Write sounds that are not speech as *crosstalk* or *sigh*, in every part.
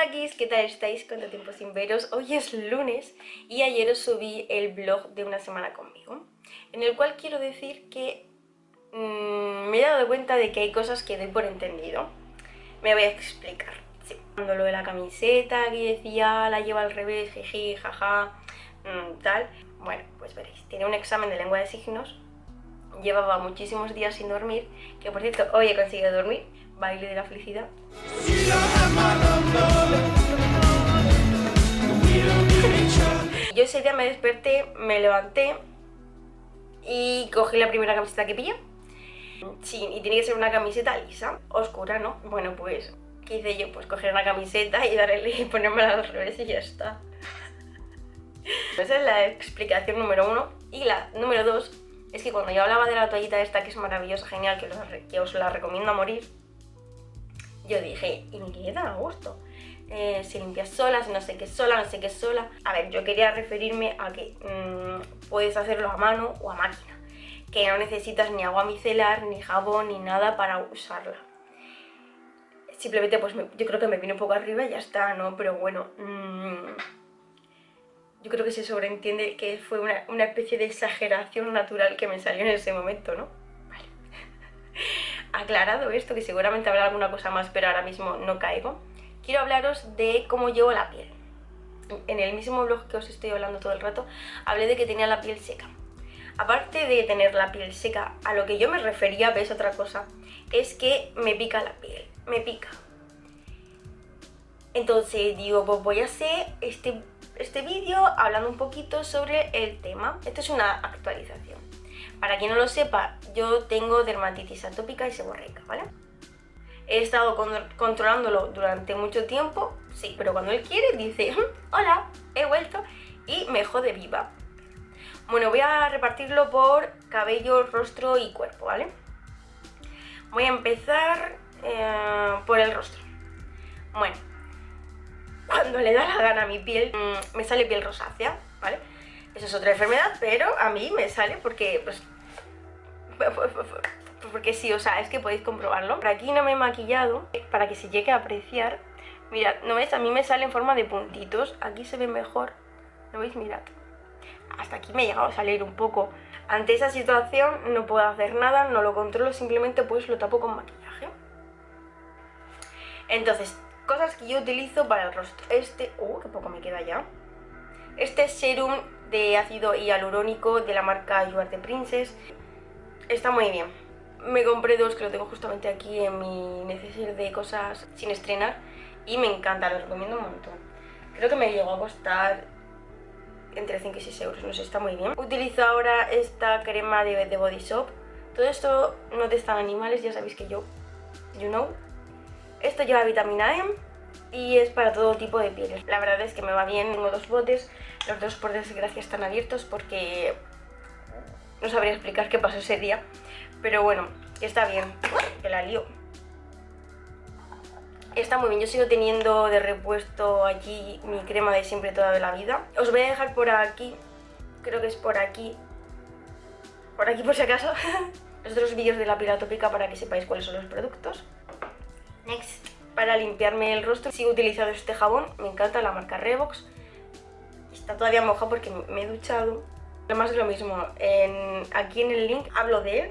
crackis, ¿qué tal estáis? ¿Cuánto tiempo sin veros? Hoy es lunes y ayer os subí el vlog de una semana conmigo En el cual quiero decir que mmm, me he dado cuenta de que hay cosas que doy por entendido Me voy a explicar sí. Cuando lo de la camiseta que decía la lleva al revés, jiji, jaja, mmm, tal Bueno, pues veréis, tiene un examen de lengua de signos Llevaba muchísimos días sin dormir Que por cierto, hoy he conseguido dormir Baile de la felicidad yo ese día me desperté, me levanté y cogí la primera camiseta que pillé. Sí, y tiene que ser una camiseta lisa, oscura, ¿no? Bueno, pues, ¿qué hice yo? Pues coger una camiseta y darle y ponérmela al revés y ya está. Esa es la explicación número uno. Y la número dos es que cuando yo hablaba de la toallita esta, que es maravillosa, genial, que, que os la recomiendo a morir, yo dije, y me queda a gusto. Eh, si limpias sola, si no sé qué sola, no sé qué sola. A ver, yo quería referirme a que mm, puedes hacerlo a mano o a máquina. Que no necesitas ni agua micelar, ni jabón, ni nada para usarla. Simplemente, pues yo creo que me vine un poco arriba y ya está, ¿no? Pero bueno, mmm, yo creo que se sobreentiende que fue una, una especie de exageración natural que me salió en ese momento, ¿no? Vale. Aclarado esto, que seguramente habrá alguna cosa más, pero ahora mismo no caigo, quiero hablaros de cómo llevo la piel. En el mismo blog que os estoy hablando todo el rato, hablé de que tenía la piel seca. Aparte de tener la piel seca, a lo que yo me refería, ves otra cosa, es que me pica la piel, me pica. Entonces digo, pues voy a hacer este, este vídeo hablando un poquito sobre el tema. Esto es una actualización. Para quien no lo sepa, yo tengo dermatitis atópica y seborreica, ¿vale? He estado controlándolo durante mucho tiempo, sí, pero cuando él quiere dice, hola, he vuelto y me jode viva. Bueno, voy a repartirlo por cabello, rostro y cuerpo, ¿vale? Voy a empezar eh, por el rostro. Bueno, cuando le da la gana a mi piel, mm, me sale piel rosácea, ¿vale? Eso es otra enfermedad, pero a mí me sale porque, pues, *laughs* porque sí, o sea, es que podéis comprobarlo. Por aquí no me he maquillado para que se llegue a apreciar. Mirad, ¿no ves? A mí me sale en forma de puntitos. Aquí se ve mejor. ¿Lo veis? Mirad. Hasta aquí me ha llegado a salir un poco. Ante esa situación no puedo hacer nada, no lo controlo, simplemente pues lo tapo con maquillaje. Entonces, cosas que yo utilizo para el rostro. Este... ¡Uh, qué poco me queda ya! Este serum de ácido hialurónico de la marca You Are Princess. Está muy bien. Me compré dos que lo tengo justamente aquí en mi necesidad de cosas sin estrenar y me encanta, lo recomiendo un montón. Creo que me llegó a costar entre 5 y 6 euros, no sé, está muy bien. Utilizo ahora esta crema de, Body Shop. Todo esto no testan animales, ya sabéis que yo, you know. Esto lleva vitamina E y es para todo tipo de pieles. La verdad es que me va bien, tengo dos botes, los dos por desgracia están abiertos porque no sabría explicar qué pasó ese día, pero bueno, está bien, que la lío. Está muy bien, yo sigo teniendo de repuesto allí mi crema de siempre toda la vida. Os voy a dejar por aquí, creo que es por aquí, por aquí por si acaso, *laughs* los otros vídeos de la piel atópica para que sepáis cuáles son los productos. Next para limpiarme el rostro sigo utilizando este jabón, me encanta la marca Revox. Está todavía mojado porque me he duchado. Además es lo mismo, aquí en el link hablo de él.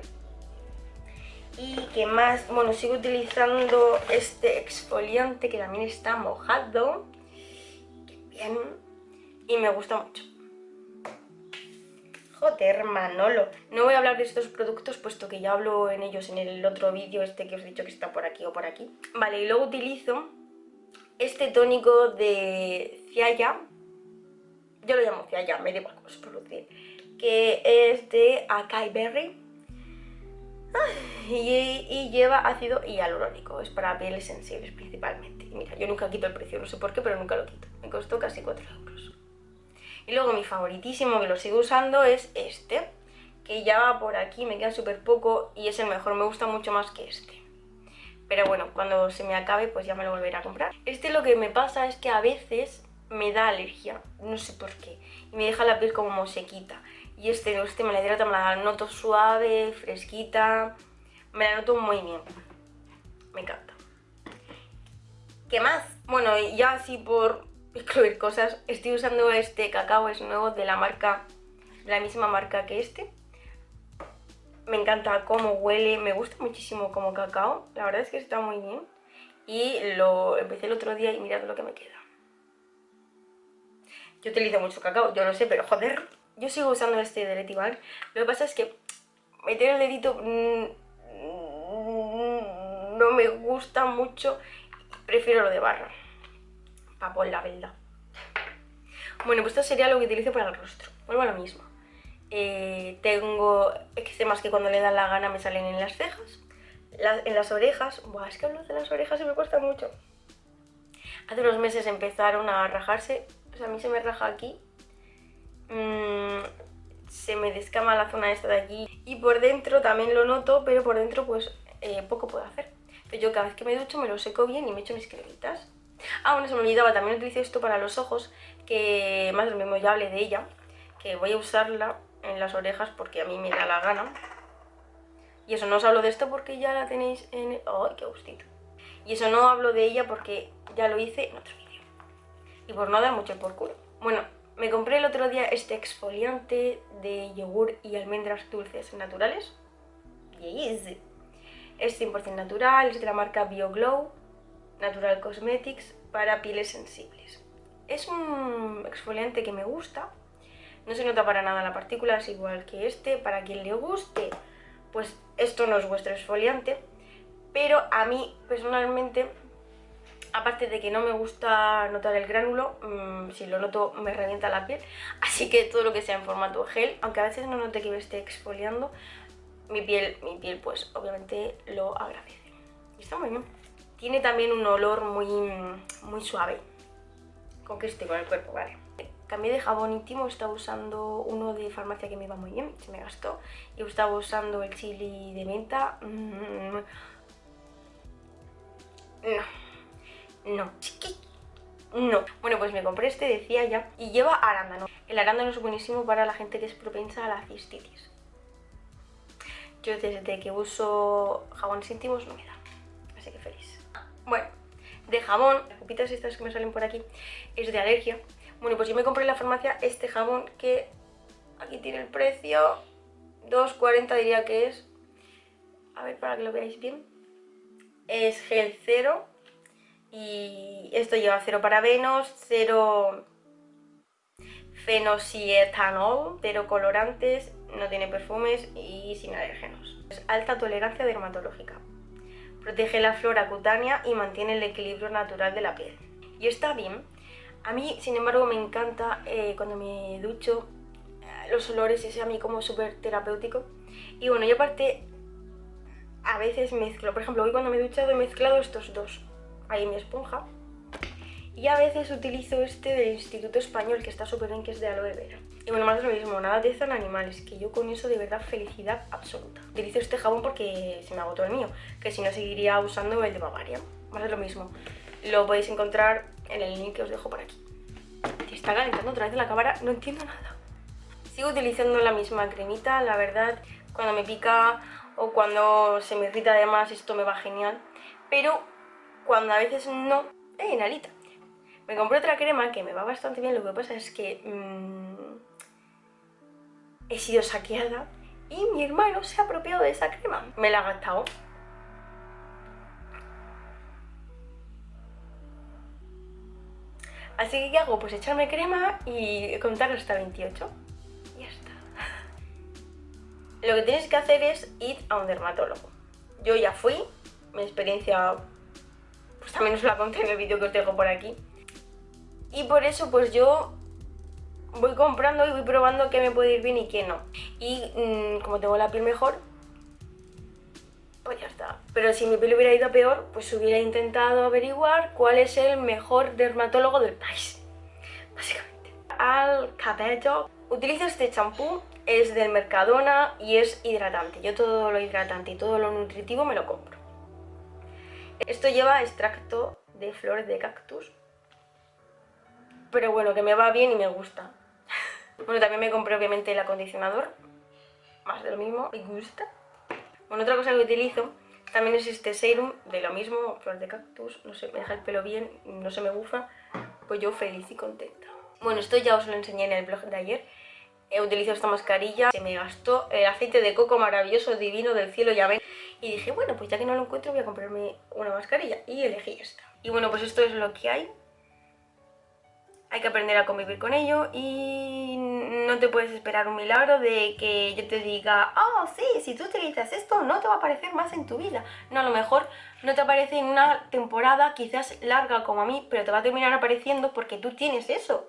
Y que más, bueno, sigo utilizando este exfoliante que también está mojado. Bien. Y me gusta mucho. Joder, Manolo. No voy a hablar de estos productos puesto que ya hablo en ellos en el otro vídeo este que os he dicho que está por aquí o por aquí. Vale, y luego utilizo este tónico de Ciaya. Yo lo llamo Ciaya, me da igual cómo se pronuncia. Que es de Acai Berry. Y, lleva ácido hialurónico, es para pieles sensibles principalmente. Mira, yo nunca quito el precio, no sé por qué, pero nunca lo quito. Me costó casi 4 euros. Y luego mi favoritísimo, que lo sigo usando, es este, que ya va por aquí, me queda súper poco y es el mejor, me gusta mucho más que este. Pero bueno, cuando se me acabe pues ya me lo volveré a comprar. Este lo que me pasa es que a veces me da alergia, no sé por qué, y me deja la piel como sequita. Y este, este me la hidrata, me la noto suave, fresquita, me la noto muy bien. Me encanta. ¿Qué más? Bueno, ya así por *laughs* excluir cosas, estoy usando este cacao, es nuevo de la marca, la misma marca que este. Me encanta cómo huele, me gusta muchísimo como cacao, la verdad es que está muy bien. Y lo empecé el otro día y mirad lo que me queda. Yo utilizo mucho cacao, yo no sé, pero joder, yo sigo usando este de Letibar. Lo que pasa es que meter el dedito mm, no me gusta mucho, prefiero lo de barra. Papo, la verdad. Bueno, pues esto sería lo que utilizo para el rostro. Vuelvo a lo mismo. Eh, tengo eczemas que cuando le da la gana me salen en las cejas. en las orejas. Buah, es que hablo de las orejas y me cuesta mucho. Hace unos meses empezaron a rajarse. O sea, a mí se me raja aquí. Mm, se me descama la zona esta de aquí. Y por dentro también lo noto, pero por dentro pues eh, poco puedo hacer. Entonces yo cada vez que me ducho me lo seco bien y me echo mis cremitas. Ah, bueno, se me olvidaba, también utilizo esto para los ojos, que más o menos ya hablé de ella, que voy a usarla en las orejas porque a mí me da la gana. Y eso no os hablo de esto porque ya la tenéis en... ¡Ay, qué gustito! Y eso no hablo de ella porque ya lo hice en otro vídeo. Y por no dar mucho por culo. Bueno, me compré el otro día este exfoliante de yogur y almendras dulces naturales. Yes. Es 100% natural, es de la marca BioGlow Natural Cosmetics para pieles sensibles. Es un exfoliante que me gusta, no se nota para nada la partícula, es igual que este. Para quien le guste, pues esto no es vuestro exfoliante, pero a mí personalmente, aparte de que no me gusta notar el gránulo, mm, si lo noto me revienta la piel, así que todo lo que sea en formato gel, aunque a veces no note que me esté exfoliando, mi piel, mi piel pues obviamente lo agradece. Está muy bien. Tiene también un olor muy, muy suave. Con que esté con el cuerpo, vale. Cambié de jabón íntimo, estaba usando uno de farmacia que me iba muy bien, se me gastó. Y estaba usando el chili de menta. Mm, no. No. No. Bueno, pues me compré este, decía ya, y lleva arándano. El arándano es buenísimo para la gente que es propensa a la cistitis. Yo desde que uso jabones íntimos no me da, así que feliz. Bueno, de jabón, las copitas estas que me salen por aquí, es de alergia. Bueno, pues yo me compré en la farmacia este jabón que aquí tiene el precio, 2,40 diría que es. A ver, para que lo veáis bien. Es gel cero y esto lleva cero parabenos, cero fenosietanol, cero colorantes, no tiene perfumes y sin alérgenos. Es alta tolerancia dermatológica protege la flora cutánea y mantiene el equilibrio natural de la piel. Y está bien. A mí, sin embargo, me encanta eh, cuando me ducho eh, los olores, es a mí como súper terapéutico. Y bueno, y aparte, a veces mezclo, por ejemplo, hoy cuando me he duchado he mezclado estos dos. Ahí mi esponja. Y a veces utilizo este del Instituto Español, que está súper bien, que es de aloe vera. Y bueno, más de lo mismo, nada de en animales, que yo con eso de verdad felicidad absoluta. Utilizo este jabón porque se me agotó el mío, que si no seguiría usando el de Bavaria. Más de lo mismo. Lo podéis encontrar en el link que os dejo por aquí. Se está calentando otra vez la cámara, no entiendo nada. Sigo utilizando la misma cremita, la verdad, cuando me pica o cuando se me irrita además esto me va genial. Pero cuando a veces no, ¡eh, Nalita! Me compré otra crema que me va bastante bien, lo que pasa es que mmm, he sido saqueada y mi hermano se ha apropiado de esa crema. Me la ha gastado. Así que ¿qué hago? Pues echarme crema y contar hasta 28. Y ya está. Lo que tienes que hacer es ir a un dermatólogo. Yo ya fui, mi experiencia pues también os la conté en el vídeo que os dejo por aquí. Y por eso pues yo voy comprando y voy probando qué me puede ir bien y qué no. Y mm, como tengo la piel mejor, pues ya está. Pero si mi piel hubiera ido peor, pues hubiera intentado averiguar cuál es el mejor dermatólogo del país. Básicamente. Al cabello. Utilizo este champú, es del Mercadona y es hidratante. Yo todo lo hidratante y todo lo nutritivo me lo compro. Esto lleva extracto de flores de cactus pero bueno, que me va bien y me gusta. *laughs* bueno, también me compré obviamente el acondicionador, más de lo mismo, me gusta. Bueno, otra cosa que utilizo También existe serum de lo mismo, flor de cactus, no sé, me deja el pelo bien, no se me bufa, pues yo feliz y contenta. Bueno, esto ya os lo enseñé en el blog de ayer. He utilizado esta mascarilla, se me gastó el aceite de coco maravilloso, divino, del cielo, ya ven. Y dije, bueno, pues ya que no lo encuentro voy a comprarme una mascarilla. Y elegí esta. Y bueno, pues esto es lo que hay hay que aprender a convivir con ello y no te puedes esperar un milagro de que yo te diga, oh sí, si tú utilizas esto no te va a aparecer más en tu vida. No, a lo mejor no te aparece en una temporada quizás larga como a mí, pero te va a terminar apareciendo porque tú tienes eso.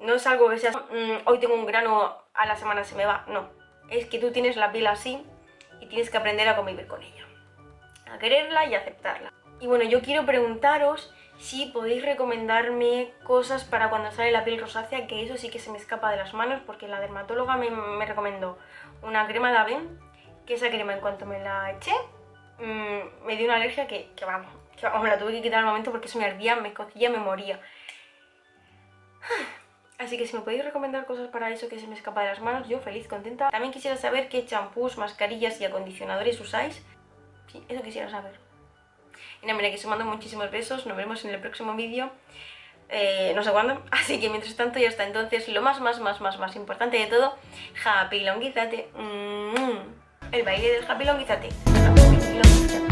No es algo que sea, mm, hoy tengo un grano, a la semana se me va, no. Es que tú tienes la piel así y tienes que aprender a convivir con ella. A quererla y aceptarla. Y bueno, yo quiero preguntaros si podéis recomendarme cosas para cuando sale la piel rosácea, que eso sí que se me escapa de las manos porque la dermatóloga me, recomendó una crema de Aven, que esa crema en cuanto me la eché mmm, me dio una alergia que, que, vamos, que vamos, me la tuve que quitar al momento porque eso me ardía, me cocía, me moría. Así que si me podéis recomendar cosas para eso que se me escapa de las manos, yo feliz, contenta. También quisiera saber qué champús, mascarillas y acondicionadores usáis. Sí, eso quisiera saber. Y nada, mira que se mando muchísimos besos, nos vemos en el próximo vídeo. Eh, no sé cuándo, *laughs* así que mientras tanto y hasta entonces lo más, más, más, más, más importante de todo, Happy Longuizate, mm, el baile del Happy Longuizate. Happy Longuizate.